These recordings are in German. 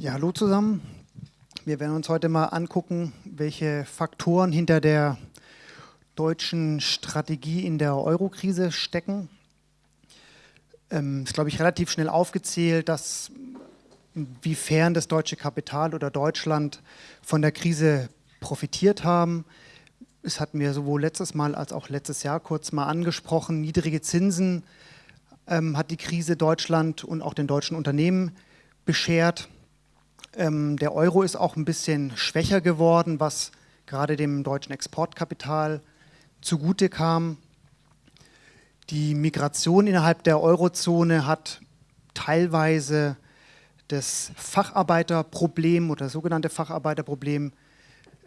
Ja, hallo zusammen. Wir werden uns heute mal angucken, welche Faktoren hinter der deutschen Strategie in der Eurokrise stecken. Ähm, ist, glaube ich, relativ schnell aufgezählt, dass inwiefern das deutsche Kapital oder Deutschland von der Krise profitiert haben. Es hatten wir sowohl letztes Mal als auch letztes Jahr kurz mal angesprochen. Niedrige Zinsen ähm, hat die Krise Deutschland und auch den deutschen Unternehmen beschert. Ähm, der Euro ist auch ein bisschen schwächer geworden, was gerade dem deutschen Exportkapital zugute kam. Die Migration innerhalb der Eurozone hat teilweise das Facharbeiterproblem oder das sogenannte Facharbeiterproblem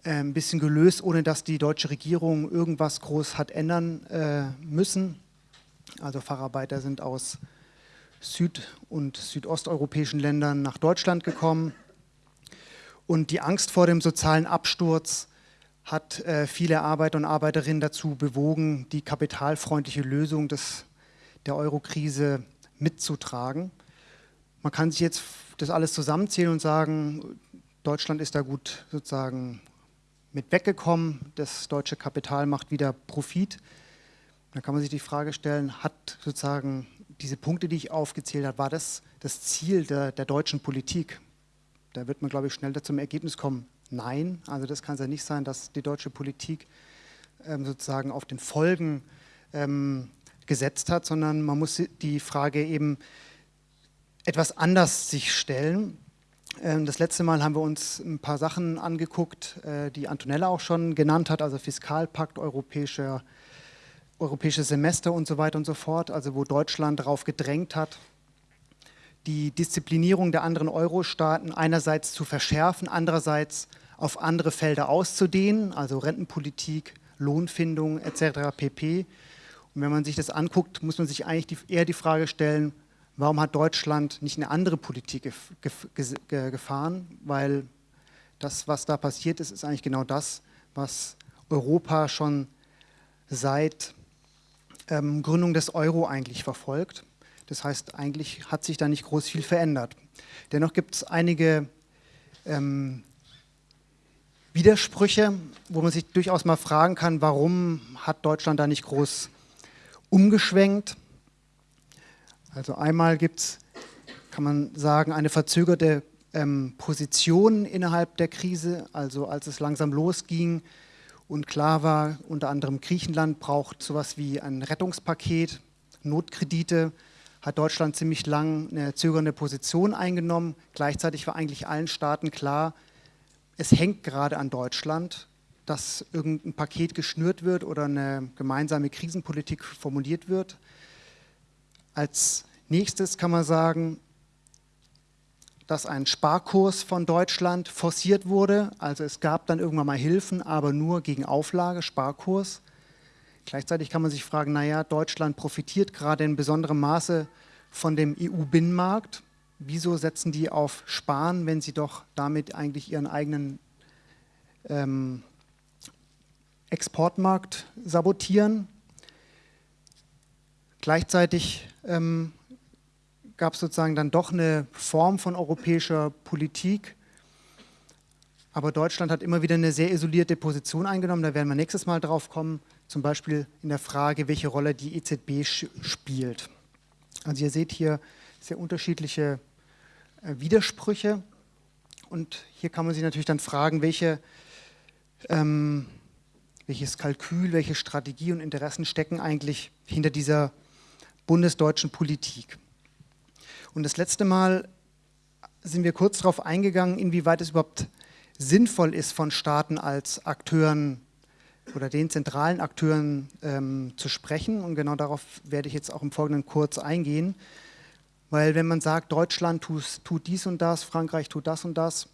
äh, ein bisschen gelöst, ohne dass die deutsche Regierung irgendwas groß hat ändern äh, müssen. Also Facharbeiter sind aus süd- und südosteuropäischen Ländern nach Deutschland gekommen. Und die Angst vor dem sozialen Absturz hat äh, viele Arbeiter und Arbeiterinnen dazu bewogen, die kapitalfreundliche Lösung des, der Eurokrise mitzutragen. Man kann sich jetzt das alles zusammenzählen und sagen, Deutschland ist da gut sozusagen mit weggekommen, das deutsche Kapital macht wieder Profit. Da kann man sich die Frage stellen, hat sozusagen diese Punkte, die ich aufgezählt habe, war das das Ziel der, der deutschen Politik? Da wird man, glaube ich, schnell zum Ergebnis kommen, nein. Also das kann es ja nicht sein, dass die deutsche Politik ähm, sozusagen auf den Folgen ähm, gesetzt hat, sondern man muss die Frage eben etwas anders sich stellen. Ähm, das letzte Mal haben wir uns ein paar Sachen angeguckt, äh, die Antonella auch schon genannt hat, also Fiskalpakt, europäischer, europäisches Semester und so weiter und so fort, also wo Deutschland darauf gedrängt hat, die Disziplinierung der anderen Euro-Staaten einerseits zu verschärfen, andererseits auf andere Felder auszudehnen, also Rentenpolitik, Lohnfindung etc. pp. Und wenn man sich das anguckt, muss man sich eigentlich die, eher die Frage stellen, warum hat Deutschland nicht eine andere Politik gef gef gefahren? Weil das, was da passiert ist, ist eigentlich genau das, was Europa schon seit ähm, Gründung des Euro eigentlich verfolgt. Das heißt, eigentlich hat sich da nicht groß viel verändert. Dennoch gibt es einige ähm, Widersprüche, wo man sich durchaus mal fragen kann, warum hat Deutschland da nicht groß umgeschwenkt. Also einmal gibt es, kann man sagen, eine verzögerte ähm, Position innerhalb der Krise, also als es langsam losging und klar war, unter anderem Griechenland braucht sowas wie ein Rettungspaket, Notkredite, hat Deutschland ziemlich lang eine zögernde Position eingenommen. Gleichzeitig war eigentlich allen Staaten klar, es hängt gerade an Deutschland, dass irgendein Paket geschnürt wird oder eine gemeinsame Krisenpolitik formuliert wird. Als nächstes kann man sagen, dass ein Sparkurs von Deutschland forciert wurde. Also es gab dann irgendwann mal Hilfen, aber nur gegen Auflage, Sparkurs. Gleichzeitig kann man sich fragen, naja, Deutschland profitiert gerade in besonderem Maße von dem EU-Binnenmarkt. Wieso setzen die auf Sparen, wenn sie doch damit eigentlich ihren eigenen ähm, Exportmarkt sabotieren? Gleichzeitig ähm, gab es sozusagen dann doch eine Form von europäischer Politik, aber Deutschland hat immer wieder eine sehr isolierte Position eingenommen, da werden wir nächstes Mal drauf kommen, zum Beispiel in der Frage, welche Rolle die EZB spielt. Also ihr seht hier sehr unterschiedliche äh, Widersprüche und hier kann man sich natürlich dann fragen, welche, ähm, welches Kalkül, welche Strategie und Interessen stecken eigentlich hinter dieser bundesdeutschen Politik. Und das letzte Mal sind wir kurz darauf eingegangen, inwieweit es überhaupt sinnvoll ist, von Staaten als Akteuren oder den zentralen Akteuren ähm, zu sprechen. Und genau darauf werde ich jetzt auch im Folgenden kurz eingehen. Weil wenn man sagt, Deutschland tut, tut dies und das, Frankreich tut das und das,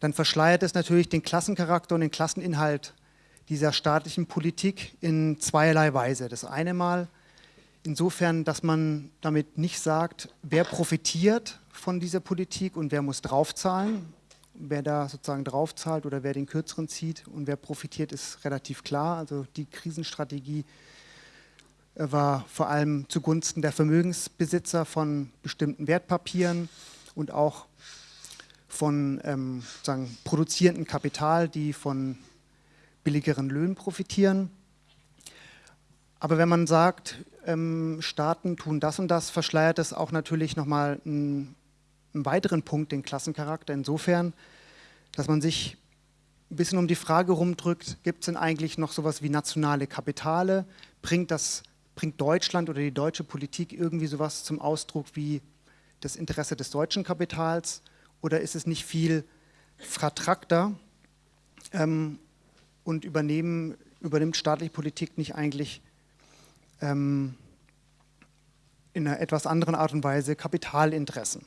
dann verschleiert es natürlich den Klassencharakter und den Klasseninhalt dieser staatlichen Politik in zweierlei Weise. Das eine Mal insofern, dass man damit nicht sagt, wer profitiert von dieser Politik und wer muss draufzahlen, wer da sozusagen draufzahlt oder wer den kürzeren zieht und wer profitiert, ist relativ klar. Also die Krisenstrategie äh, war vor allem zugunsten der Vermögensbesitzer von bestimmten Wertpapieren und auch von ähm, sagen, produzierendem Kapital, die von billigeren Löhnen profitieren. Aber wenn man sagt, ähm, Staaten tun das und das, verschleiert es auch natürlich nochmal einen, einen weiteren Punkt, den Klassencharakter, insofern, dass man sich ein bisschen um die Frage rumdrückt, gibt es denn eigentlich noch sowas wie nationale Kapitale? Bringt, das, bringt Deutschland oder die deutsche Politik irgendwie sowas zum Ausdruck wie das Interesse des deutschen Kapitals? Oder ist es nicht viel vertrackter ähm, und übernehmen, übernimmt staatliche Politik nicht eigentlich ähm, in einer etwas anderen Art und Weise Kapitalinteressen?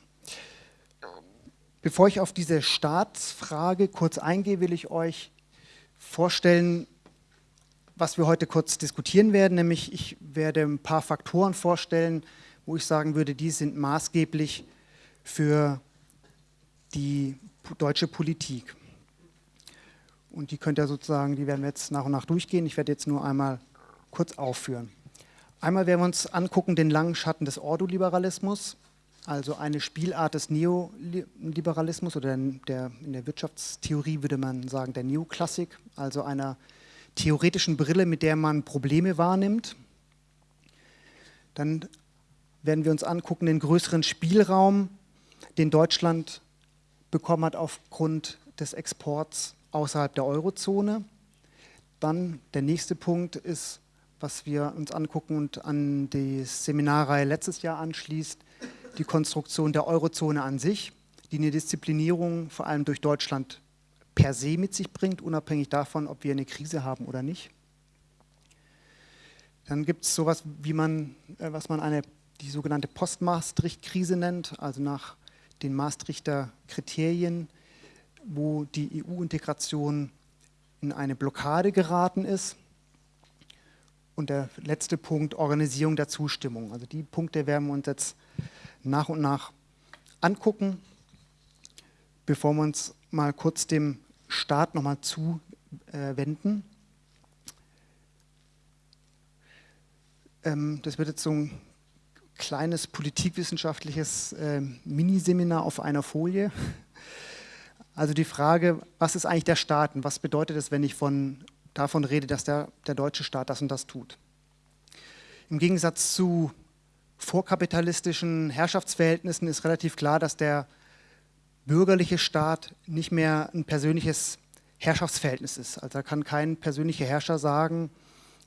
Bevor ich auf diese Staatsfrage kurz eingehe, will ich euch vorstellen, was wir heute kurz diskutieren werden, nämlich ich werde ein paar Faktoren vorstellen, wo ich sagen würde, die sind maßgeblich für die deutsche Politik. Und die könnt ihr sozusagen, die werden wir jetzt nach und nach durchgehen. Ich werde jetzt nur einmal kurz aufführen. Einmal werden wir uns angucken den langen Schatten des Ordoliberalismus, also eine Spielart des Neoliberalismus oder der, in der Wirtschaftstheorie würde man sagen der Neoklassik, also einer theoretischen Brille, mit der man Probleme wahrnimmt. Dann werden wir uns angucken den größeren Spielraum, den Deutschland bekommen hat aufgrund des Exports außerhalb der Eurozone. Dann der nächste Punkt ist, was wir uns angucken und an die Seminarreihe letztes Jahr anschließt, die Konstruktion der Eurozone an sich, die eine Disziplinierung vor allem durch Deutschland per se mit sich bringt, unabhängig davon, ob wir eine Krise haben oder nicht. Dann gibt es sowas, wie man, äh, was man eine, die sogenannte Post-Maastricht-Krise nennt, also nach den Maastrichter Kriterien, wo die EU-Integration in eine Blockade geraten ist. Und der letzte Punkt, Organisierung der Zustimmung. Also die Punkte werden wir uns jetzt nach und nach angucken, bevor wir uns mal kurz dem Staat nochmal zuwenden. Ähm, das wird jetzt so ein kleines politikwissenschaftliches äh, Miniseminar auf einer Folie. Also die Frage, was ist eigentlich der Staat und was bedeutet es, wenn ich von, davon rede, dass der, der deutsche Staat das und das tut. Im Gegensatz zu vorkapitalistischen Herrschaftsverhältnissen ist relativ klar, dass der bürgerliche Staat nicht mehr ein persönliches Herrschaftsverhältnis ist. Also da kann kein persönlicher Herrscher sagen,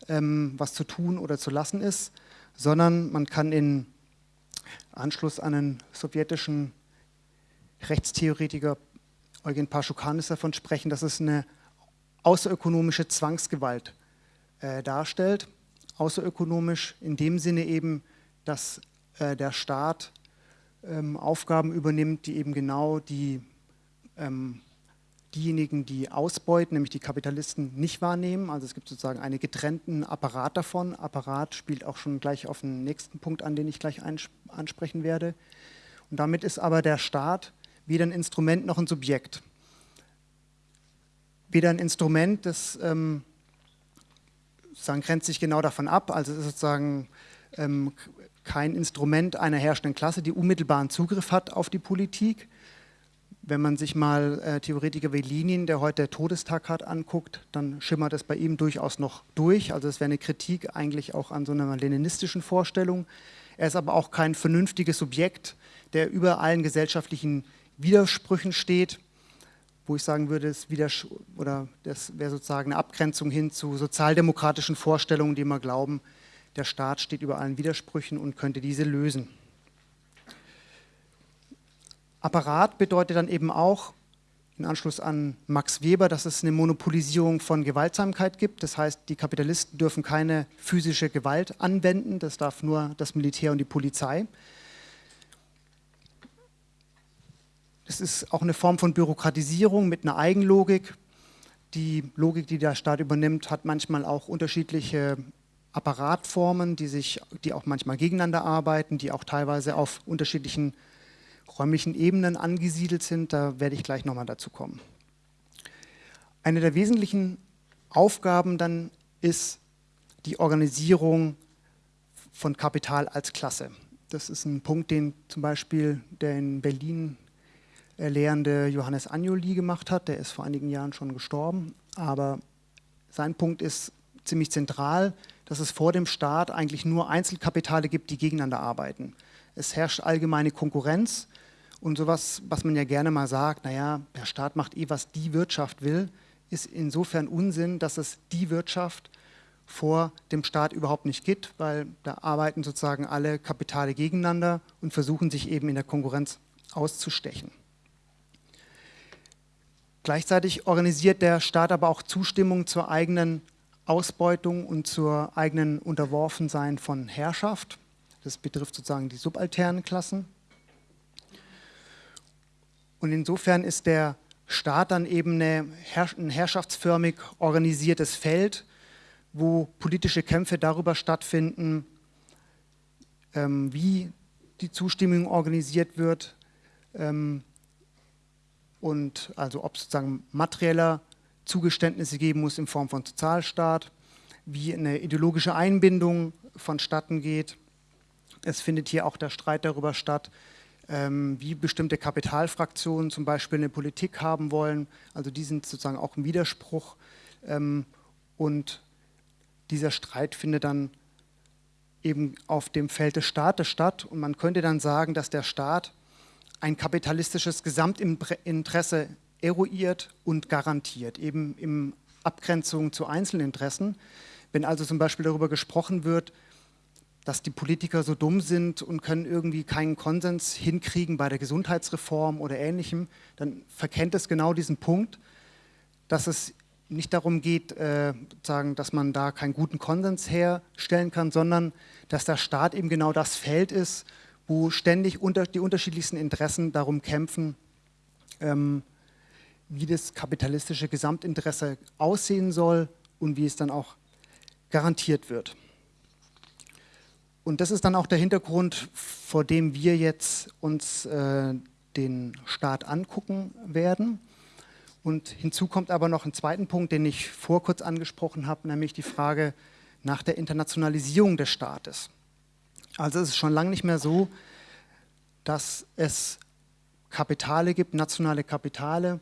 ähm, was zu tun oder zu lassen ist, sondern man kann in Anschluss an einen sowjetischen Rechtstheoretiker Eugen Paschukanis davon sprechen, dass es eine außerökonomische Zwangsgewalt äh, darstellt. Außerökonomisch in dem Sinne eben, dass äh, der Staat ähm, Aufgaben übernimmt, die eben genau die, ähm, diejenigen, die ausbeuten, nämlich die Kapitalisten, nicht wahrnehmen. Also es gibt sozusagen einen getrennten Apparat davon. Apparat spielt auch schon gleich auf den nächsten Punkt an, den ich gleich ansprechen werde. Und damit ist aber der Staat weder ein Instrument noch ein Subjekt. Weder ein Instrument, das ähm, sozusagen grenzt sich genau davon ab, also ist sozusagen ähm, kein Instrument einer herrschenden Klasse, die unmittelbaren Zugriff hat auf die Politik. Wenn man sich mal äh, Theoretiker wie Lenin, der heute Todestag hat, anguckt, dann schimmert es bei ihm durchaus noch durch. Also es wäre eine Kritik eigentlich auch an so einer leninistischen Vorstellung. Er ist aber auch kein vernünftiges Subjekt, der über allen gesellschaftlichen Widersprüchen steht, wo ich sagen würde, das, das wäre sozusagen eine Abgrenzung hin zu sozialdemokratischen Vorstellungen, die immer glauben, der Staat steht über allen Widersprüchen und könnte diese lösen. Apparat bedeutet dann eben auch, in Anschluss an Max Weber, dass es eine Monopolisierung von Gewaltsamkeit gibt. Das heißt, die Kapitalisten dürfen keine physische Gewalt anwenden, das darf nur das Militär und die Polizei. Es ist auch eine Form von Bürokratisierung mit einer Eigenlogik. Die Logik, die der Staat übernimmt, hat manchmal auch unterschiedliche Apparatformen, die, sich, die auch manchmal gegeneinander arbeiten, die auch teilweise auf unterschiedlichen räumlichen Ebenen angesiedelt sind. Da werde ich gleich nochmal dazu kommen. Eine der wesentlichen Aufgaben dann ist die Organisierung von Kapital als Klasse. Das ist ein Punkt, den zum Beispiel der in Berlin Lehrende Johannes Agnoli gemacht hat. Der ist vor einigen Jahren schon gestorben. Aber sein Punkt ist ziemlich zentral, dass es vor dem Staat eigentlich nur Einzelkapitale gibt, die gegeneinander arbeiten. Es herrscht allgemeine Konkurrenz und sowas, was man ja gerne mal sagt, naja, der Staat macht eh, was die Wirtschaft will, ist insofern Unsinn, dass es die Wirtschaft vor dem Staat überhaupt nicht gibt, weil da arbeiten sozusagen alle Kapitale gegeneinander und versuchen sich eben in der Konkurrenz auszustechen. Gleichzeitig organisiert der Staat aber auch Zustimmung zur eigenen Ausbeutung und zur eigenen Unterworfensein von Herrschaft. Das betrifft sozusagen die subalternen Klassen. Und insofern ist der Staat dann eben ein herrschaftsförmig organisiertes Feld, wo politische Kämpfe darüber stattfinden, ähm, wie die Zustimmung organisiert wird ähm, und also ob sozusagen materieller Zugeständnisse geben muss in Form von Sozialstaat, wie eine ideologische Einbindung vonstatten geht. Es findet hier auch der Streit darüber statt, ähm, wie bestimmte Kapitalfraktionen zum Beispiel eine Politik haben wollen. Also die sind sozusagen auch im Widerspruch. Ähm, und dieser Streit findet dann eben auf dem Feld des Staates statt. Und man könnte dann sagen, dass der Staat ein kapitalistisches Gesamtinteresse eruiert und garantiert, eben in Abgrenzung zu Einzelinteressen. Wenn also zum Beispiel darüber gesprochen wird, dass die Politiker so dumm sind und können irgendwie keinen Konsens hinkriegen bei der Gesundheitsreform oder Ähnlichem, dann verkennt es genau diesen Punkt, dass es nicht darum geht, äh, sagen, dass man da keinen guten Konsens herstellen kann, sondern dass der Staat eben genau das Feld ist, wo ständig unter, die unterschiedlichsten Interessen darum kämpfen, ähm, wie das kapitalistische Gesamtinteresse aussehen soll und wie es dann auch garantiert wird. Und das ist dann auch der Hintergrund, vor dem wir jetzt uns äh, den Staat angucken werden. Und hinzu kommt aber noch ein zweiten Punkt, den ich vor kurz angesprochen habe, nämlich die Frage nach der Internationalisierung des Staates. Also es ist schon lange nicht mehr so, dass es Kapitale gibt, nationale Kapitale,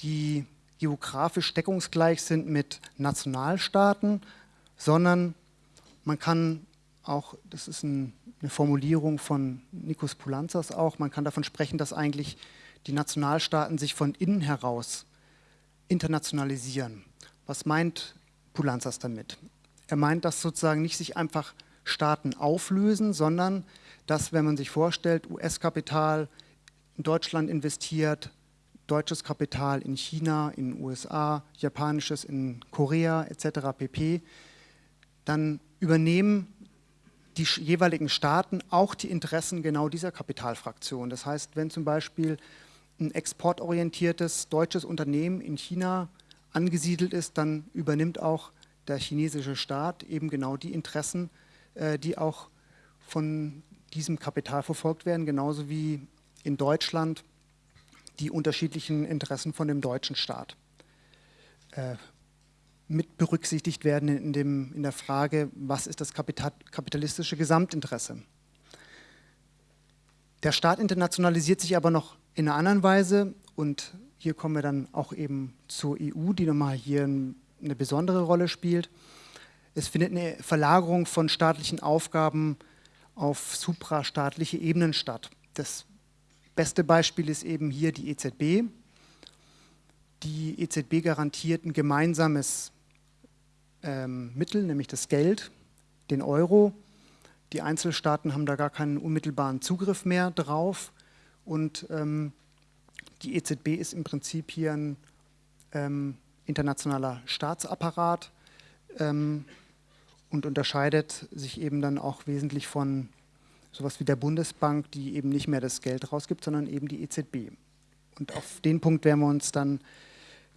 die geografisch deckungsgleich sind mit Nationalstaaten, sondern man kann auch, das ist ein, eine Formulierung von Nikos Poulanzas auch, man kann davon sprechen, dass eigentlich die Nationalstaaten sich von innen heraus internationalisieren. Was meint Poulanzas damit? Er meint, dass sozusagen nicht sich einfach Staaten auflösen, sondern dass, wenn man sich vorstellt, US-Kapital in Deutschland investiert, deutsches Kapital in China, in den USA, japanisches in Korea etc. pp., dann übernehmen die jeweiligen Staaten auch die Interessen genau dieser Kapitalfraktion. Das heißt, wenn zum Beispiel ein exportorientiertes deutsches Unternehmen in China angesiedelt ist, dann übernimmt auch der chinesische Staat eben genau die Interessen, äh, die auch von diesem Kapital verfolgt werden, genauso wie in Deutschland die unterschiedlichen Interessen von dem deutschen Staat äh, mit berücksichtigt werden in, dem, in der Frage, was ist das kapitalistische Gesamtinteresse. Der Staat internationalisiert sich aber noch in einer anderen Weise und hier kommen wir dann auch eben zur EU, die nochmal hier eine besondere Rolle spielt. Es findet eine Verlagerung von staatlichen Aufgaben auf suprastaatliche Ebenen statt. Das beste Beispiel ist eben hier die EZB. Die EZB garantiert ein gemeinsames ähm, Mittel, nämlich das Geld, den Euro. Die Einzelstaaten haben da gar keinen unmittelbaren Zugriff mehr drauf. Und ähm, die EZB ist im Prinzip hier ein ähm, internationaler Staatsapparat ähm, und unterscheidet sich eben dann auch wesentlich von sowas wie der Bundesbank, die eben nicht mehr das Geld rausgibt, sondern eben die EZB. Und auf den Punkt werden wir uns dann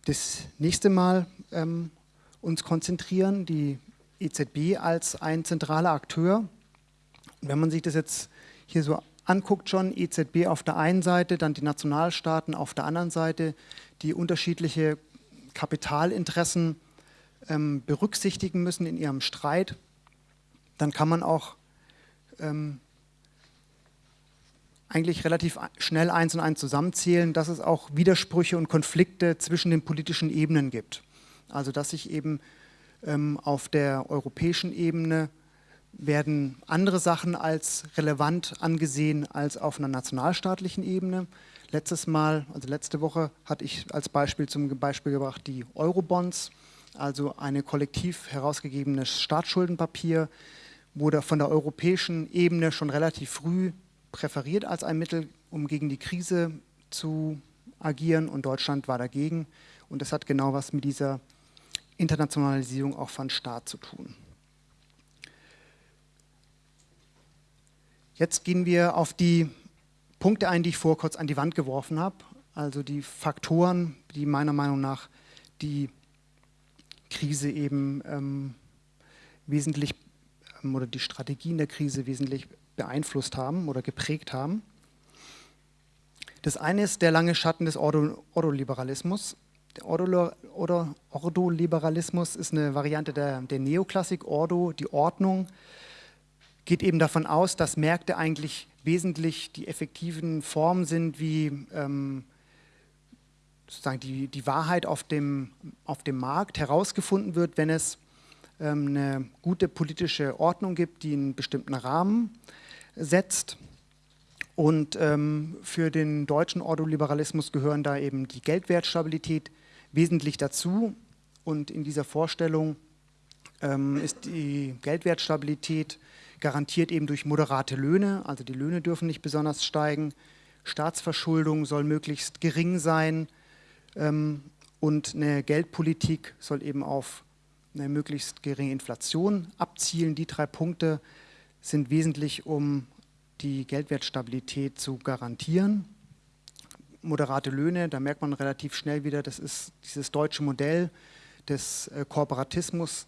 das nächste Mal ähm, uns konzentrieren, die EZB als ein zentraler Akteur. wenn man sich das jetzt hier so anguckt schon, EZB auf der einen Seite, dann die Nationalstaaten auf der anderen Seite, die unterschiedliche Kapitalinteressen ähm, berücksichtigen müssen in ihrem Streit, dann kann man auch ähm, eigentlich relativ schnell eins und eins zusammenzählen, dass es auch Widersprüche und Konflikte zwischen den politischen Ebenen gibt. Also dass sich eben ähm, auf der europäischen Ebene werden andere Sachen als relevant angesehen als auf einer nationalstaatlichen Ebene. Letztes Mal, also letzte Woche, hatte ich als Beispiel zum Beispiel gebracht die Eurobonds, also eine kollektiv herausgegebenes Staatsschuldenpapier, wurde von der europäischen Ebene schon relativ früh präferiert als ein Mittel, um gegen die Krise zu agieren und Deutschland war dagegen. Und das hat genau was mit dieser Internationalisierung auch von Staat zu tun. Jetzt gehen wir auf die Punkte ein, die ich vor kurz an die Wand geworfen habe. Also die Faktoren, die meiner Meinung nach die Krise eben ähm, wesentlich ähm, oder die Strategien der Krise wesentlich beeinflusst haben oder geprägt haben. Das eine ist der lange Schatten des Ordoliberalismus. Der Ordoliberalismus ist eine Variante der, der Neoklassik. Ordo, die Ordnung, geht eben davon aus, dass Märkte eigentlich wesentlich die effektiven Formen sind, wie ähm, sozusagen die, die Wahrheit auf dem, auf dem Markt herausgefunden wird, wenn es ähm, eine gute politische Ordnung gibt, die einen bestimmten Rahmen setzt. Und ähm, für den deutschen Ordoliberalismus gehören da eben die Geldwertstabilität wesentlich dazu. Und in dieser Vorstellung ähm, ist die Geldwertstabilität garantiert eben durch moderate Löhne, also die Löhne dürfen nicht besonders steigen, Staatsverschuldung soll möglichst gering sein ähm, und eine Geldpolitik soll eben auf eine möglichst geringe Inflation abzielen. Die drei Punkte sind wesentlich, um die Geldwertstabilität zu garantieren. Moderate Löhne, da merkt man relativ schnell wieder, das ist dieses deutsche Modell des äh, Kooperatismus,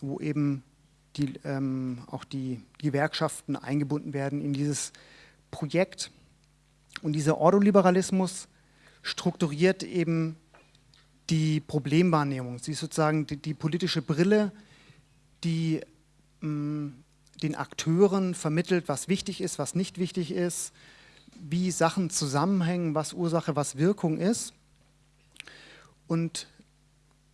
wo eben die, ähm, auch die Gewerkschaften eingebunden werden in dieses Projekt. Und dieser Ordoliberalismus strukturiert eben die Problemwahrnehmung. Sie ist sozusagen die, die politische Brille, die ähm, den Akteuren vermittelt, was wichtig ist, was nicht wichtig ist, wie Sachen zusammenhängen, was Ursache, was Wirkung ist. Und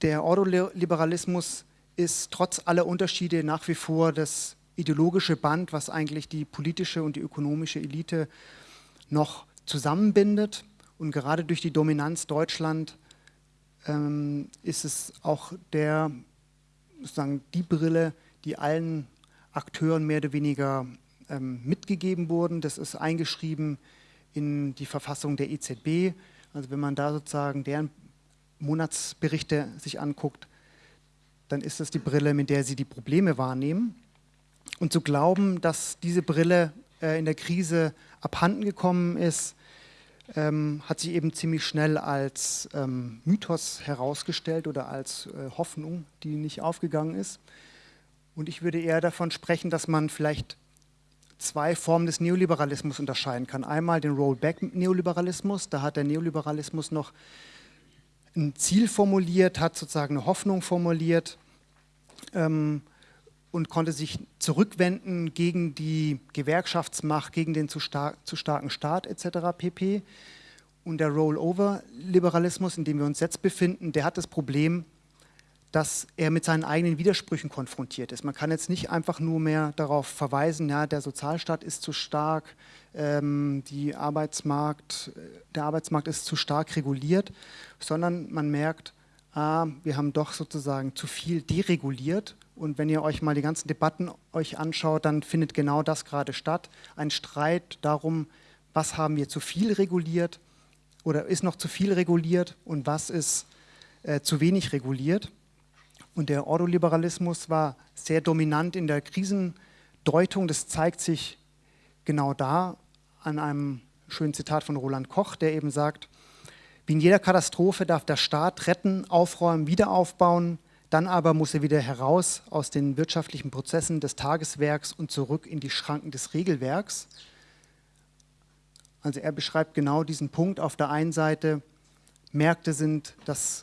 der Ordoliberalismus ist trotz aller Unterschiede nach wie vor das ideologische Band, was eigentlich die politische und die ökonomische Elite noch zusammenbindet. Und gerade durch die Dominanz Deutschland ähm, ist es auch der, sozusagen die Brille, die allen Akteuren mehr oder weniger ähm, mitgegeben wurden. Das ist eingeschrieben in die Verfassung der EZB. Also wenn man da sozusagen deren Monatsberichte sich anguckt, dann ist das die Brille, mit der sie die Probleme wahrnehmen. Und zu glauben, dass diese Brille äh, in der Krise abhanden gekommen ist, ähm, hat sich eben ziemlich schnell als ähm, Mythos herausgestellt oder als äh, Hoffnung, die nicht aufgegangen ist. Und ich würde eher davon sprechen, dass man vielleicht zwei Formen des Neoliberalismus unterscheiden kann. Einmal den Rollback-Neoliberalismus, da hat der Neoliberalismus noch ein Ziel formuliert, hat sozusagen eine Hoffnung formuliert ähm, und konnte sich zurückwenden gegen die Gewerkschaftsmacht, gegen den zu, star zu starken Staat etc. pp. Und der Rollover-Liberalismus, in dem wir uns jetzt befinden, der hat das Problem, dass er mit seinen eigenen Widersprüchen konfrontiert ist. Man kann jetzt nicht einfach nur mehr darauf verweisen, ja, der Sozialstaat ist zu stark, ähm, die Arbeitsmarkt, der Arbeitsmarkt ist zu stark reguliert, sondern man merkt, ah, wir haben doch sozusagen zu viel dereguliert. Und wenn ihr euch mal die ganzen Debatten euch anschaut, dann findet genau das gerade statt. Ein Streit darum, was haben wir zu viel reguliert oder ist noch zu viel reguliert und was ist äh, zu wenig reguliert. Und der Ordoliberalismus war sehr dominant in der Krisendeutung. Das zeigt sich genau da an einem schönen Zitat von Roland Koch, der eben sagt, wie in jeder Katastrophe darf der Staat retten, aufräumen, wiederaufbauen, dann aber muss er wieder heraus aus den wirtschaftlichen Prozessen des Tageswerks und zurück in die Schranken des Regelwerks. Also er beschreibt genau diesen Punkt. Auf der einen Seite, Märkte sind das,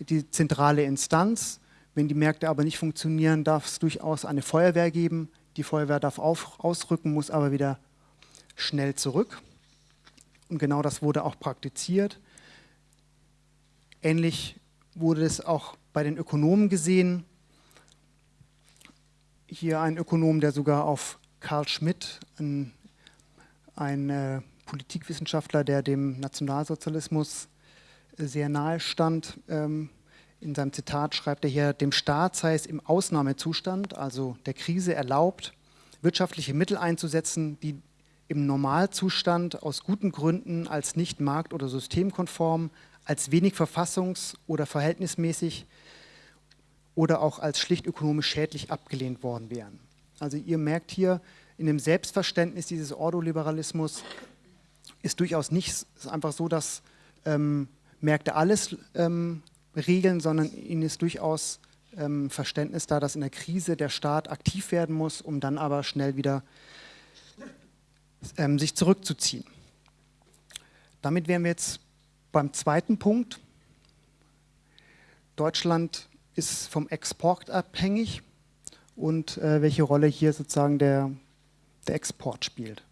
die zentrale Instanz. Wenn die Märkte aber nicht funktionieren, darf es durchaus eine Feuerwehr geben. Die Feuerwehr darf auf, ausrücken, muss aber wieder schnell zurück. Und genau das wurde auch praktiziert. Ähnlich wurde es auch bei den Ökonomen gesehen. Hier ein Ökonom, der sogar auf Karl Schmidt, ein, ein äh, Politikwissenschaftler, der dem Nationalsozialismus sehr nahe stand, ähm, in seinem Zitat schreibt er hier, dem Staat sei es im Ausnahmezustand, also der Krise erlaubt, wirtschaftliche Mittel einzusetzen, die im Normalzustand aus guten Gründen als nicht markt- oder systemkonform, als wenig verfassungs- oder verhältnismäßig oder auch als schlicht ökonomisch schädlich abgelehnt worden wären. Also ihr merkt hier, in dem Selbstverständnis dieses Ordoliberalismus ist durchaus nicht einfach so, dass ähm, Märkte alles ähm, regeln, sondern ihnen ist durchaus ähm, Verständnis da, dass in der Krise der Staat aktiv werden muss, um dann aber schnell wieder ähm, sich zurückzuziehen. Damit wären wir jetzt beim zweiten Punkt. Deutschland ist vom Export abhängig und äh, welche Rolle hier sozusagen der, der Export spielt.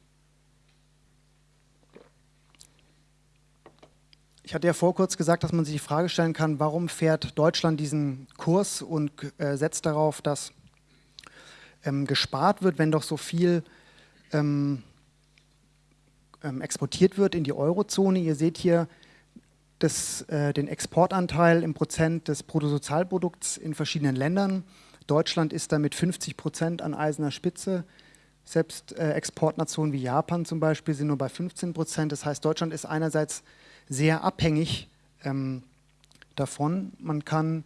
Ich hatte ja vor kurz gesagt, dass man sich die Frage stellen kann, warum fährt Deutschland diesen Kurs und äh, setzt darauf, dass ähm, gespart wird, wenn doch so viel ähm, ähm, exportiert wird in die Eurozone. Ihr seht hier das, äh, den Exportanteil im Prozent des Bruttosozialprodukts in verschiedenen Ländern. Deutschland ist da mit 50 Prozent an eiserner Spitze. Selbst äh, Exportnationen wie Japan zum Beispiel sind nur bei 15 Prozent. Das heißt, Deutschland ist einerseits sehr abhängig ähm, davon. Man kann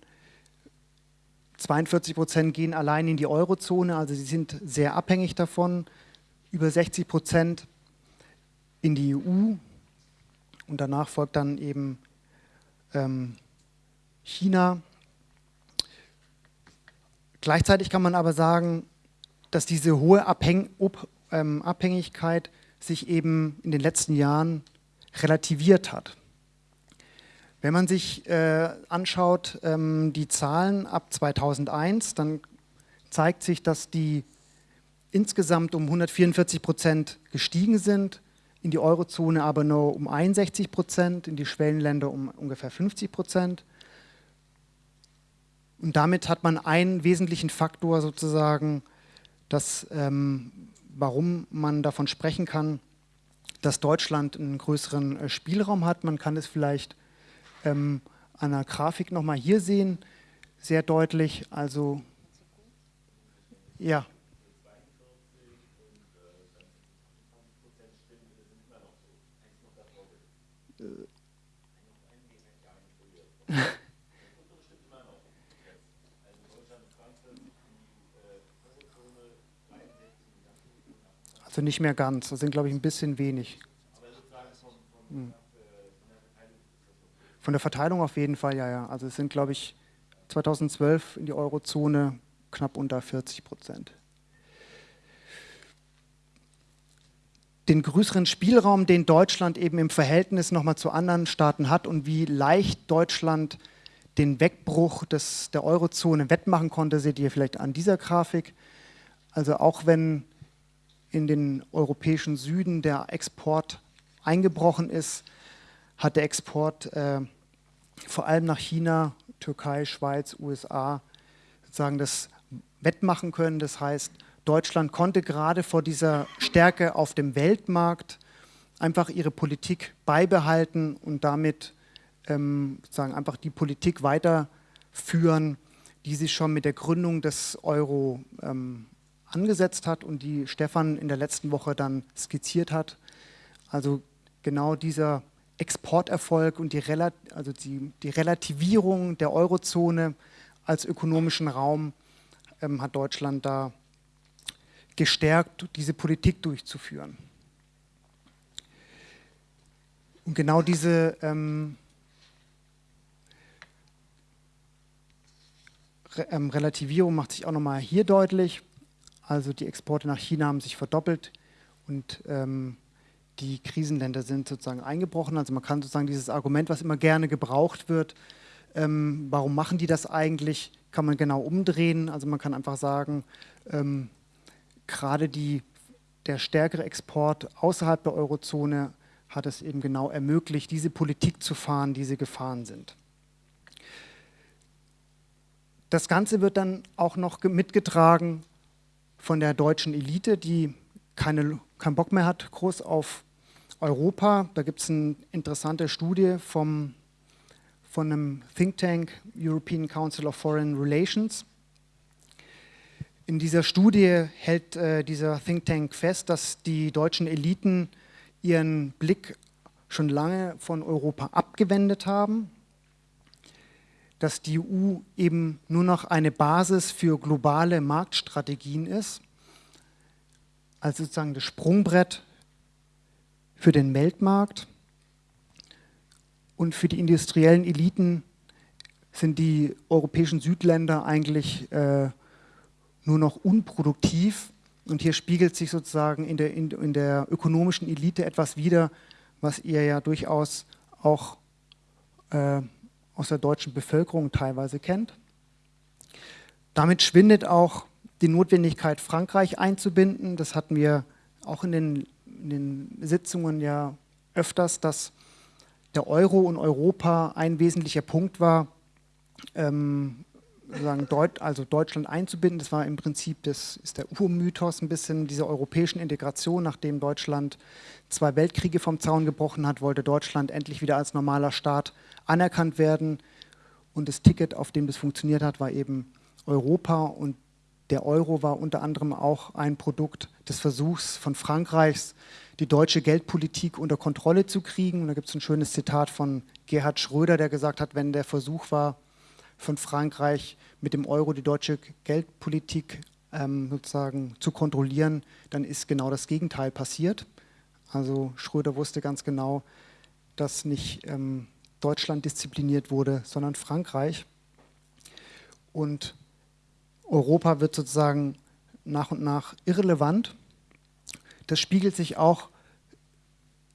42 Prozent gehen allein in die Eurozone, also sie sind sehr abhängig davon. Über 60 Prozent in die EU und danach folgt dann eben ähm, China. Gleichzeitig kann man aber sagen, dass diese hohe Abhäng ähm, Abhängigkeit sich eben in den letzten Jahren relativiert hat. Wenn man sich äh, anschaut, ähm, die Zahlen ab 2001, dann zeigt sich, dass die insgesamt um 144 Prozent gestiegen sind, in die Eurozone aber nur um 61 Prozent, in die Schwellenländer um ungefähr 50 Prozent. Und damit hat man einen wesentlichen Faktor sozusagen, dass, ähm, warum man davon sprechen kann, dass Deutschland einen größeren äh, Spielraum hat. Man kann es vielleicht ähm, an der Grafik nochmal hier sehen, sehr deutlich. Also, ja. Also nicht mehr ganz, das sind glaube ich ein bisschen wenig. Hm. Von der Verteilung auf jeden Fall, ja, ja. Also es sind glaube ich 2012 in die Eurozone knapp unter 40 Prozent. Den größeren Spielraum, den Deutschland eben im Verhältnis nochmal zu anderen Staaten hat und wie leicht Deutschland den Wegbruch des, der Eurozone wettmachen konnte, seht ihr vielleicht an dieser Grafik. Also auch wenn in den europäischen Süden der Export eingebrochen ist, hat der Export äh, vor allem nach China, Türkei, Schweiz, USA sozusagen das wettmachen können. Das heißt, Deutschland konnte gerade vor dieser Stärke auf dem Weltmarkt einfach ihre Politik beibehalten und damit ähm, sozusagen einfach die Politik weiterführen, die sie schon mit der Gründung des Euro ähm, angesetzt hat und die Stefan in der letzten Woche dann skizziert hat. Also genau dieser Exporterfolg und die, Rel also die, die, Relativierung der Eurozone als ökonomischen Raum ähm, hat Deutschland da gestärkt, diese Politik durchzuführen. Und genau diese ähm, ähm, Relativierung macht sich auch nochmal hier deutlich. Also die Exporte nach China haben sich verdoppelt und ähm, die Krisenländer sind sozusagen eingebrochen. Also man kann sozusagen dieses Argument, was immer gerne gebraucht wird, ähm, warum machen die das eigentlich, kann man genau umdrehen. Also man kann einfach sagen, ähm, gerade die der stärkere Export außerhalb der Eurozone hat es eben genau ermöglicht, diese Politik zu fahren, die sie gefahren sind. Das Ganze wird dann auch noch mitgetragen von der deutschen Elite, die keine, keinen Bock mehr hat, groß auf Europa. Da gibt es eine interessante Studie vom, von einem Think Tank, European Council of Foreign Relations. In dieser Studie hält äh, dieser Think Tank fest, dass die deutschen Eliten ihren Blick schon lange von Europa abgewendet haben, dass die EU eben nur noch eine Basis für globale Marktstrategien ist, also sozusagen das Sprungbrett für den Weltmarkt. Und für die industriellen Eliten sind die europäischen Südländer eigentlich äh, nur noch unproduktiv und hier spiegelt sich sozusagen in der, in, in der ökonomischen Elite etwas wider, was ihr ja durchaus auch äh, aus der deutschen Bevölkerung teilweise kennt. Damit schwindet auch die Notwendigkeit, Frankreich einzubinden. Das hatten wir auch in den, in den Sitzungen ja öfters, dass der Euro und Europa ein wesentlicher Punkt war, ähm, sagen, Deut also Deutschland einzubinden. Das war im Prinzip, das ist der Urmythos ein bisschen dieser europäischen Integration. Nachdem Deutschland zwei Weltkriege vom Zaun gebrochen hat, wollte Deutschland endlich wieder als normaler Staat anerkannt werden. Und das Ticket, auf dem das funktioniert hat, war eben Europa. Und der Euro war unter anderem auch ein Produkt des Versuchs von Frankreichs, die deutsche Geldpolitik unter Kontrolle zu kriegen. Und da gibt es ein schönes Zitat von Gerhard Schröder, der gesagt hat, wenn der Versuch war, von Frankreich mit dem Euro die deutsche Geldpolitik ähm, sozusagen zu kontrollieren, dann ist genau das Gegenteil passiert. Also Schröder wusste ganz genau, dass nicht ähm, Deutschland diszipliniert wurde, sondern Frankreich. Und Europa wird sozusagen nach und nach irrelevant. Das spiegelt sich auch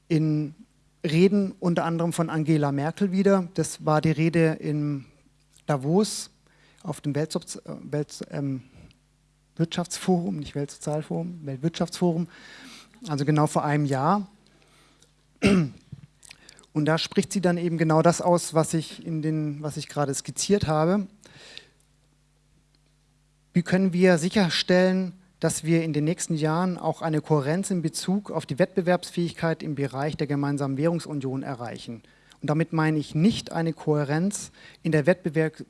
in Reden unter anderem von Angela Merkel wieder. Das war die Rede im Davos auf dem Weltwirtschaftsforum, ähm, nicht Weltsozialforum, Weltwirtschaftsforum, also genau vor einem Jahr. Und da spricht sie dann eben genau das aus, was ich, in den, was ich gerade skizziert habe. Wie können wir sicherstellen, dass wir in den nächsten Jahren auch eine Kohärenz in Bezug auf die Wettbewerbsfähigkeit im Bereich der gemeinsamen Währungsunion erreichen? Und damit meine ich nicht eine Kohärenz in der Wettbewerb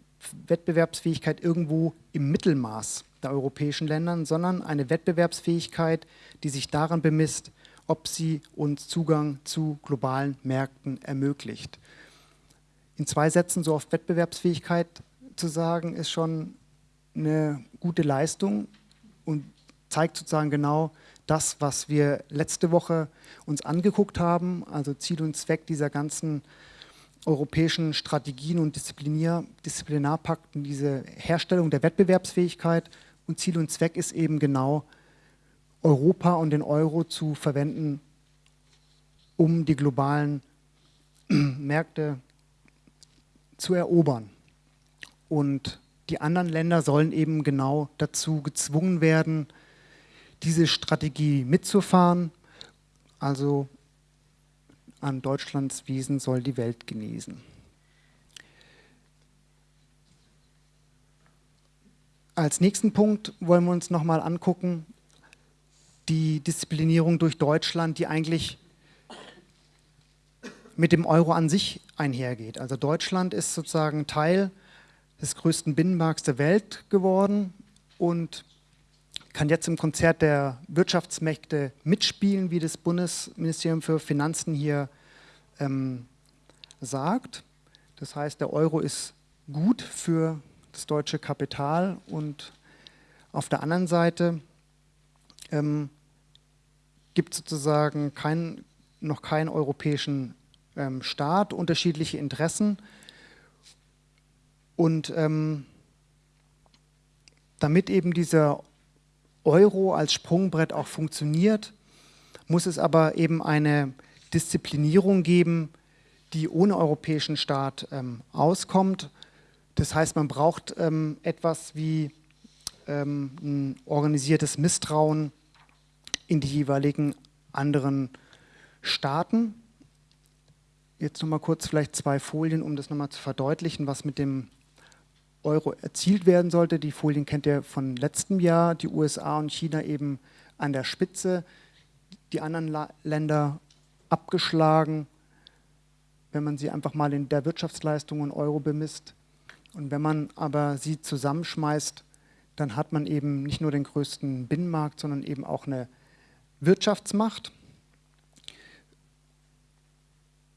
Wettbewerbsfähigkeit irgendwo im Mittelmaß der europäischen Länder, sondern eine Wettbewerbsfähigkeit, die sich daran bemisst, ob sie uns Zugang zu globalen Märkten ermöglicht. In zwei Sätzen so auf Wettbewerbsfähigkeit zu sagen, ist schon eine gute Leistung und zeigt sozusagen genau das, was wir letzte Woche uns angeguckt haben, also Ziel und Zweck dieser ganzen europäischen Strategien und Disziplinier Disziplinarpakten, diese Herstellung der Wettbewerbsfähigkeit und Ziel und Zweck ist eben genau, Europa und den Euro zu verwenden, um die globalen Märkte zu erobern. Und die anderen Länder sollen eben genau dazu gezwungen werden, diese Strategie mitzufahren. Also an Deutschlands Wiesen soll die Welt genießen. Als nächsten Punkt wollen wir uns nochmal angucken, die Disziplinierung durch Deutschland, die eigentlich mit dem Euro an sich einhergeht. Also Deutschland ist sozusagen Teil des größten Binnenmarkts der Welt geworden und kann jetzt im Konzert der Wirtschaftsmächte mitspielen, wie das Bundesministerium für Finanzen hier ähm, sagt. Das heißt, der Euro ist gut für das deutsche Kapital und auf der anderen Seite ähm, gibt es sozusagen kein, noch keinen europäischen ähm, Staat, unterschiedliche Interessen und ähm, damit eben dieser Euro als Sprungbrett auch funktioniert, muss es aber eben eine Disziplinierung geben, die ohne europäischen Staat ähm, auskommt. Das heißt, man braucht ähm, etwas wie ähm, ein organisiertes Misstrauen in die jeweiligen anderen Staaten. Jetzt nochmal kurz vielleicht zwei Folien, um das nochmal zu verdeutlichen, was mit dem Euro erzielt werden sollte. Die Folien kennt ihr von letztem Jahr, die USA und China eben an der Spitze, die anderen La Länder abgeschlagen, wenn man sie einfach mal in der Wirtschaftsleistung in Euro bemisst. Und wenn man aber sie zusammenschmeißt, dann hat man eben nicht nur den größten Binnenmarkt, sondern eben auch eine Wirtschaftsmacht.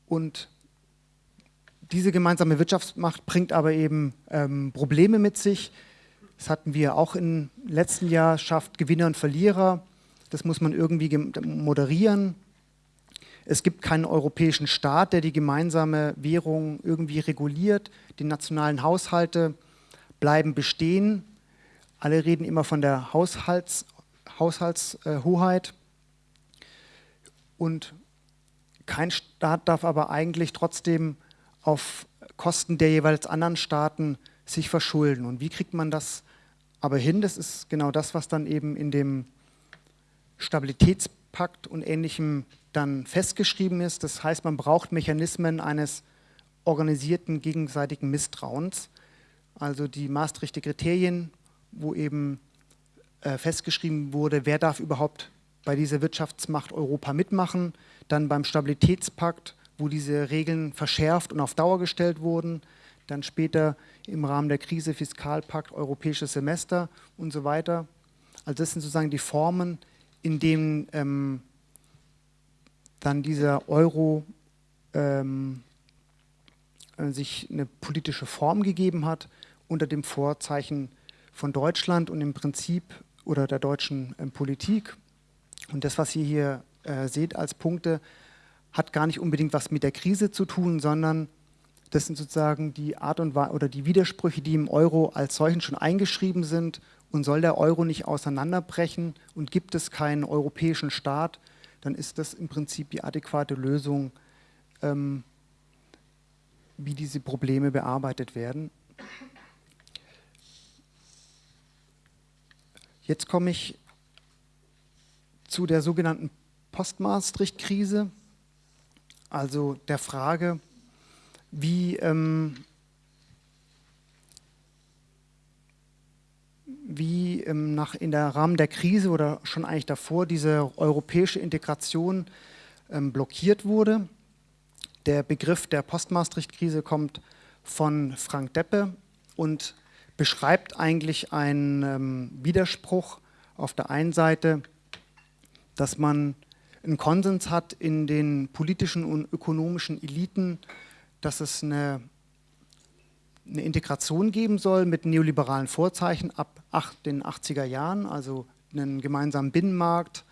Und diese gemeinsame Wirtschaftsmacht bringt aber eben ähm, Probleme mit sich. Das hatten wir auch im letzten Jahr, schafft Gewinner und Verlierer. Das muss man irgendwie moderieren. Es gibt keinen europäischen Staat, der die gemeinsame Währung irgendwie reguliert. Die nationalen Haushalte bleiben bestehen. Alle reden immer von der Haushalts, Haushaltshoheit. Und kein Staat darf aber eigentlich trotzdem auf Kosten der jeweils anderen Staaten sich verschulden. Und wie kriegt man das aber hin? Das ist genau das, was dann eben in dem Stabilitätspakt und Ähnlichem dann festgeschrieben ist. Das heißt, man braucht Mechanismen eines organisierten gegenseitigen Misstrauens. Also die Maastrichter Kriterien, wo eben äh, festgeschrieben wurde, wer darf überhaupt bei dieser Wirtschaftsmacht Europa mitmachen. Dann beim Stabilitätspakt, wo diese Regeln verschärft und auf Dauer gestellt wurden. Dann später im Rahmen der Krise Fiskalpakt, Europäisches Semester und so weiter. Also das sind sozusagen die Formen, in denen ähm, dann dieser Euro ähm, äh, sich eine politische Form gegeben hat unter dem Vorzeichen von Deutschland und im Prinzip oder der deutschen ähm, Politik. Und das, was ihr hier äh, seht als Punkte, hat gar nicht unbedingt was mit der Krise zu tun, sondern das sind sozusagen die Art und Weise oder die Widersprüche, die im Euro als solchen schon eingeschrieben sind. Und soll der Euro nicht auseinanderbrechen und gibt es keinen europäischen Staat, dann ist das im Prinzip die adäquate Lösung, ähm, wie diese Probleme bearbeitet werden. Jetzt komme ich zu der sogenannten Post-Maastricht-Krise, also der Frage, wie ähm, wie ähm, nach, in der Rahmen der Krise oder schon eigentlich davor diese europäische Integration ähm, blockiert wurde. Der Begriff der Post-Maastricht-Krise kommt von Frank Deppe und beschreibt eigentlich einen ähm, Widerspruch auf der einen Seite, dass man einen Konsens hat in den politischen und ökonomischen Eliten, dass es eine eine Integration geben soll mit neoliberalen Vorzeichen ab den 80er Jahren, also einen gemeinsamen Binnenmarkt,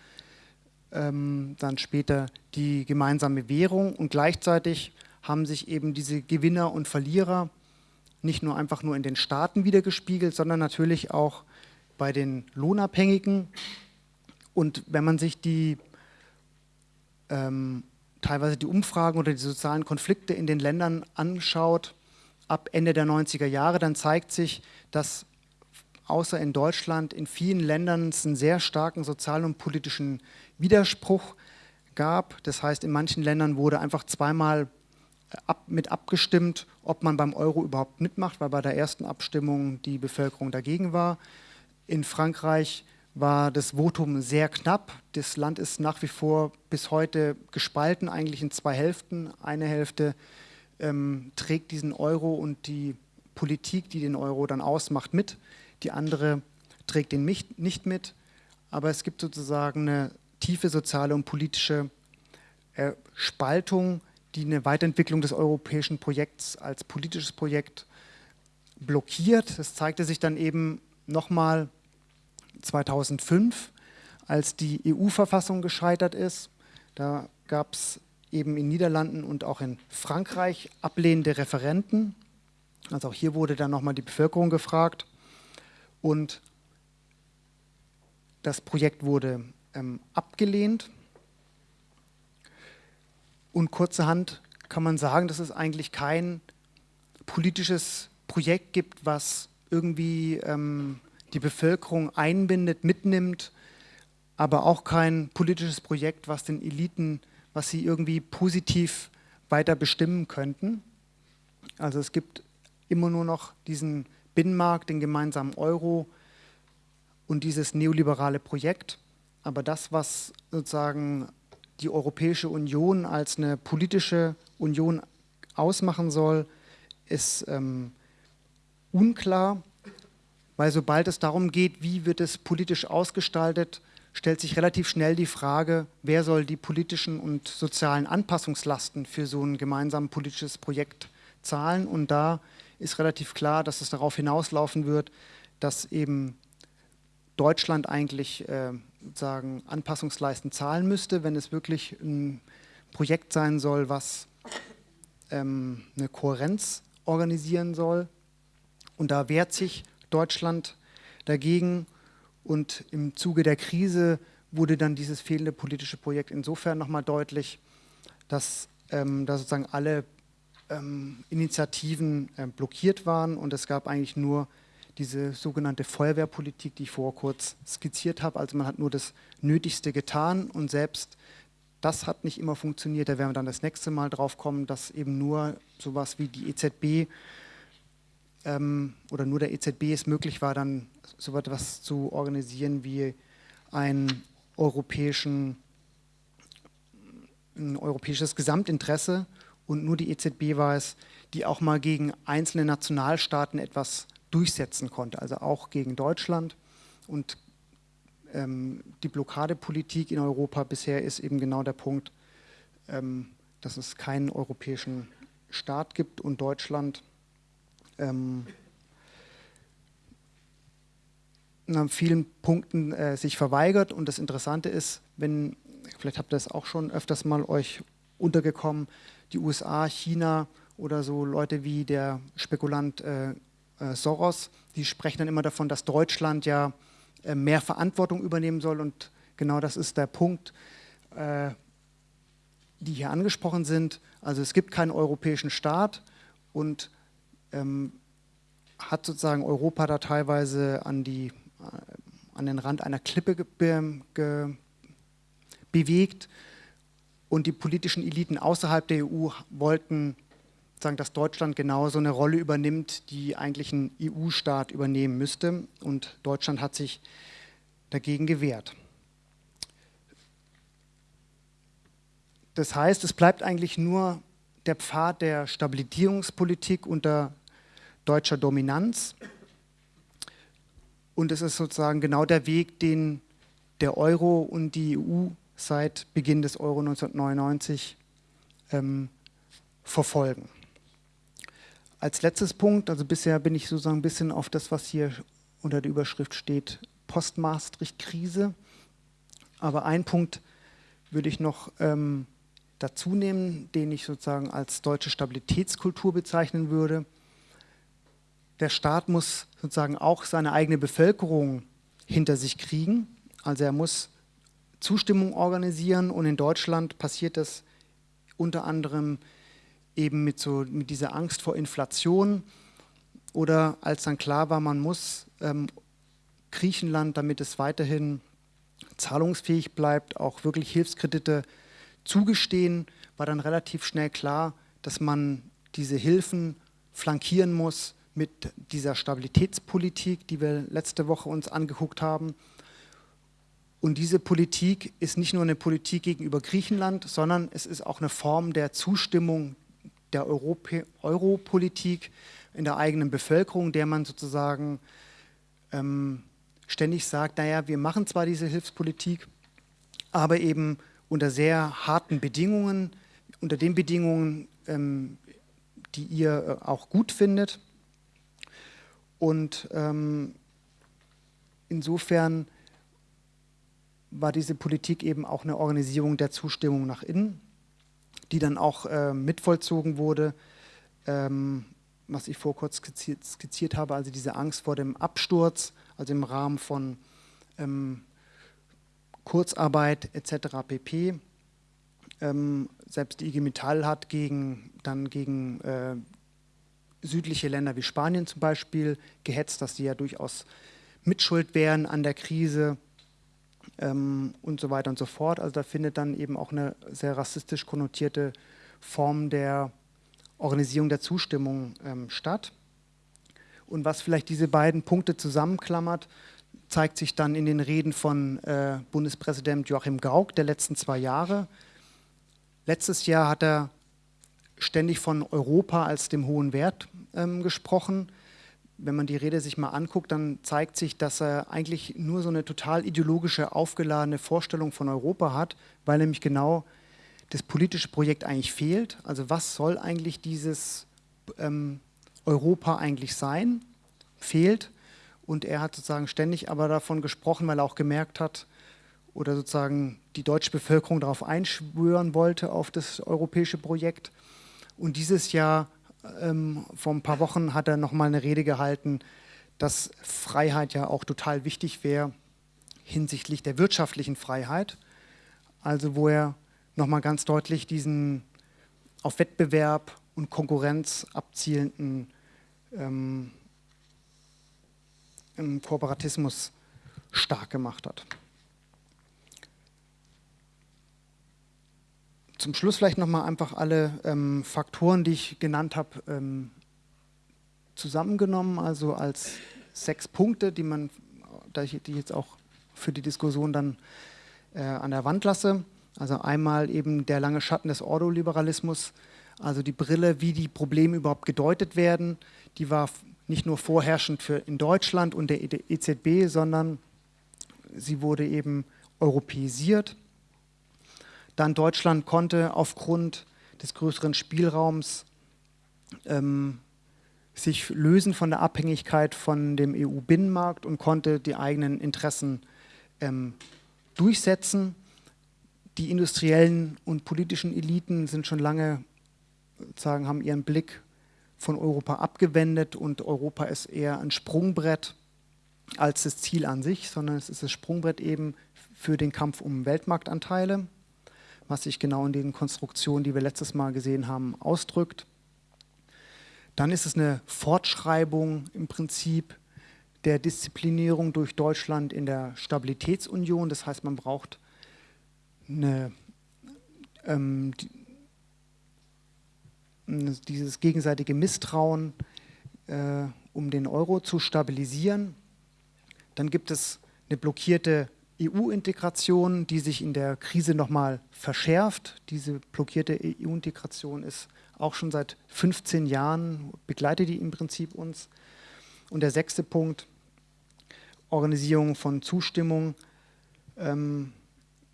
ähm, dann später die gemeinsame Währung und gleichzeitig haben sich eben diese Gewinner und Verlierer nicht nur einfach nur in den Staaten wiedergespiegelt, sondern natürlich auch bei den Lohnabhängigen. Und wenn man sich die ähm, teilweise die Umfragen oder die sozialen Konflikte in den Ländern anschaut, ab Ende der 90er Jahre, dann zeigt sich, dass außer in Deutschland in vielen Ländern es einen sehr starken sozialen und politischen Widerspruch gab. Das heißt, in manchen Ländern wurde einfach zweimal äh, ab, mit abgestimmt, ob man beim Euro überhaupt mitmacht, weil bei der ersten Abstimmung die Bevölkerung dagegen war. In Frankreich war das Votum sehr knapp. Das Land ist nach wie vor bis heute gespalten, eigentlich in zwei Hälften. Eine Hälfte ähm, trägt diesen Euro und die Politik, die den Euro dann ausmacht, mit. Die andere trägt den nicht mit. Aber es gibt sozusagen eine tiefe soziale und politische äh, Spaltung, die eine Weiterentwicklung des europäischen Projekts als politisches Projekt blockiert. Das zeigte sich dann eben nochmal 2005, als die EU-Verfassung gescheitert ist. Da gab es eben in Niederlanden und auch in Frankreich ablehnende Referenten. Also auch hier wurde dann nochmal die Bevölkerung gefragt. Und das Projekt wurde ähm, abgelehnt. Und kurzerhand kann man sagen, dass es eigentlich kein politisches Projekt gibt, was irgendwie ähm, die Bevölkerung einbindet, mitnimmt aber auch kein politisches Projekt, was den Eliten, was sie irgendwie positiv weiter bestimmen könnten. Also es gibt immer nur noch diesen Binnenmarkt, den gemeinsamen Euro und dieses neoliberale Projekt. Aber das, was sozusagen die Europäische Union als eine politische Union ausmachen soll, ist ähm, unklar, weil sobald es darum geht, wie wird es politisch ausgestaltet, stellt sich relativ schnell die Frage, wer soll die politischen und sozialen Anpassungslasten für so ein gemeinsames politisches Projekt zahlen. Und da ist relativ klar, dass es darauf hinauslaufen wird, dass eben Deutschland eigentlich äh, sagen Anpassungsleisten zahlen müsste, wenn es wirklich ein Projekt sein soll, was ähm, eine Kohärenz organisieren soll. Und da wehrt sich Deutschland dagegen. Und im Zuge der Krise wurde dann dieses fehlende politische Projekt insofern nochmal deutlich, dass ähm, da sozusagen alle ähm, Initiativen äh, blockiert waren und es gab eigentlich nur diese sogenannte Feuerwehrpolitik, die ich vor kurz skizziert habe. Also man hat nur das Nötigste getan und selbst das hat nicht immer funktioniert. Da werden wir dann das nächste Mal drauf kommen, dass eben nur sowas wie die EZB ähm, oder nur der EZB es möglich war, dann so etwas zu organisieren wie ein, europäischen, ein europäisches Gesamtinteresse und nur die EZB war es, die auch mal gegen einzelne Nationalstaaten etwas durchsetzen konnte, also auch gegen Deutschland. Und ähm, die Blockadepolitik in Europa bisher ist eben genau der Punkt, ähm, dass es keinen europäischen Staat gibt und Deutschland ähm, an vielen Punkten äh, sich verweigert. Und das Interessante ist, wenn, vielleicht habt ihr das auch schon öfters mal euch untergekommen, die USA, China oder so Leute wie der Spekulant äh, äh, Soros, die sprechen dann immer davon, dass Deutschland ja äh, mehr Verantwortung übernehmen soll und genau das ist der Punkt, äh, die hier angesprochen sind. Also es gibt keinen europäischen Staat und ähm, hat sozusagen Europa da teilweise an, die, an den Rand einer Klippe ge ge bewegt und die politischen Eliten außerhalb der EU wollten sagen, dass Deutschland genauso eine Rolle übernimmt, die eigentlich ein EU-Staat übernehmen müsste. Und Deutschland hat sich dagegen gewehrt. Das heißt, es bleibt eigentlich nur der Pfad der Stabilisierungspolitik unter deutscher Dominanz. Und es ist sozusagen genau der Weg, den der Euro und die EU seit Beginn des Euro 1999 ähm, verfolgen. Als letztes Punkt, also bisher bin ich sozusagen ein bisschen auf das, was hier unter der Überschrift steht, Post-Maastricht-Krise. Aber ein Punkt würde ich noch ähm, dazu nehmen, den ich sozusagen als deutsche Stabilitätskultur bezeichnen würde. Der Staat muss sozusagen auch seine eigene Bevölkerung hinter sich kriegen. Also er muss Zustimmung organisieren und in Deutschland passiert das unter anderem eben mit, so, mit dieser Angst vor Inflation oder als dann klar war, man muss ähm, Griechenland, damit es weiterhin zahlungsfähig bleibt, auch wirklich Hilfskredite zugestehen, war dann relativ schnell klar, dass man diese Hilfen flankieren muss mit dieser Stabilitätspolitik, die wir letzte Woche uns angeguckt haben. Und diese Politik ist nicht nur eine Politik gegenüber Griechenland, sondern es ist auch eine Form der Zustimmung der Europolitik in der eigenen Bevölkerung, der man sozusagen ähm, ständig sagt, naja, wir machen zwar diese Hilfspolitik, aber eben unter sehr harten Bedingungen, unter den Bedingungen, ähm, die ihr äh, auch gut findet. Und ähm, insofern war diese Politik eben auch eine Organisierung der Zustimmung nach innen die dann auch äh, mitvollzogen wurde, ähm, was ich vor kurz skizziert, skizziert, habe, also diese Angst vor dem Absturz, also im Rahmen von ähm, Kurzarbeit etc. pp. Ähm, selbst die IG Metall hat gegen, dann gegen äh, südliche Länder wie Spanien zum Beispiel gehetzt, dass die ja durchaus mitschuld wären an der Krise. ähm, und so weiter und so fort. Also da findet dann eben auch eine sehr rassistisch konnotierte Form der Organisierung der Zustimmung ähm, statt. Und was vielleicht diese beiden Punkte zusammenklammert, zeigt sich dann in den Reden von äh, Bundespräsident Joachim Gauck der letzten zwei Jahre. Letztes Jahr hat er ständig von Europa als dem hohen Wert ähm, gesprochen wenn man die Rede sich mal anguckt, dann zeigt sich, dass er eigentlich nur so eine total ideologische, aufgeladene Vorstellung von Europa hat, weil nämlich genau das politische Projekt eigentlich fehlt. Also was soll eigentlich dieses ähm, Europa eigentlich sein? Fehlt. Und er hat sozusagen ständig aber davon gesprochen, weil er auch gemerkt hat, oder sozusagen die deutsche Bevölkerung darauf einschwören wollte, auf das europäische Projekt. Und dieses Jahr ähm, vor ein paar Wochen hat er nochmal eine Rede gehalten, dass Freiheit ja auch total wichtig wäre hinsichtlich der wirtschaftlichen Freiheit. Also wo er nochmal ganz deutlich diesen auf Wettbewerb und Konkurrenz abzielenden ähm, Kooperatismus stark gemacht hat. Zum Schluss vielleicht nochmal einfach alle ähm, Faktoren, die ich genannt habe, ähm, zusammengenommen, also als sechs Punkte, die man, die ich jetzt auch für die Diskussion dann äh, an der Wand lasse. Also einmal eben der lange Schatten des Ordoliberalismus, also die Brille, wie die Probleme überhaupt gedeutet werden, die war nicht nur vorherrschend für in Deutschland und der EZB, sondern sie wurde eben europäisiert. Dann Deutschland konnte aufgrund des größeren Spielraums ähm, sich lösen von der Abhängigkeit von dem EU-Binnenmarkt und konnte die eigenen Interessen ähm, durchsetzen. Die industriellen und politischen Eliten sind schon lange, sagen, haben ihren Blick von Europa abgewendet und Europa ist eher ein Sprungbrett als das Ziel an sich, sondern es ist das Sprungbrett eben für den Kampf um Weltmarktanteile was sich genau in den Konstruktionen, die wir letztes Mal gesehen haben, ausdrückt. Dann ist es eine Fortschreibung im Prinzip der Disziplinierung durch Deutschland in der Stabilitätsunion. Das heißt, man braucht eine, ähm, die, dieses gegenseitige Misstrauen, äh, um den Euro zu stabilisieren. Dann gibt es eine blockierte EU-Integration, die sich in der Krise nochmal verschärft. Diese blockierte EU-Integration ist auch schon seit 15 Jahren, begleitet die im Prinzip uns. Und der sechste Punkt, Organisierung von Zustimmung ähm,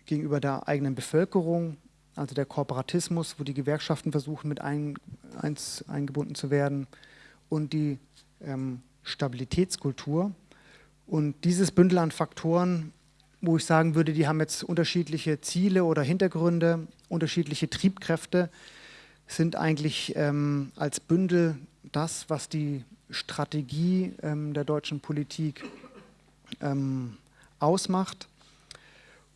gegenüber der eigenen Bevölkerung, also der Kooperatismus, wo die Gewerkschaften versuchen, mit ein, eins, eingebunden zu werden und die ähm, Stabilitätskultur. Und dieses Bündel an Faktoren wo ich sagen würde, die haben jetzt unterschiedliche Ziele oder Hintergründe, unterschiedliche Triebkräfte, sind eigentlich ähm, als Bündel das, was die Strategie ähm, der deutschen Politik ähm, ausmacht.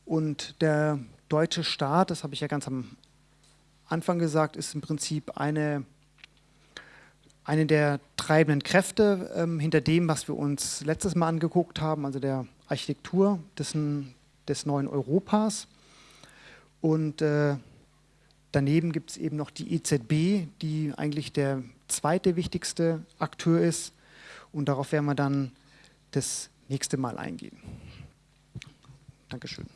Und der deutsche Staat, das habe ich ja ganz am Anfang gesagt, ist im Prinzip eine, eine der treibenden Kräfte ähm, hinter dem, was wir uns letztes Mal angeguckt haben, also der Architektur des, des neuen Europas. Und äh, daneben gibt es eben noch die EZB, die eigentlich der zweite wichtigste Akteur ist. Und darauf werden wir dann das nächste Mal eingehen. Dankeschön.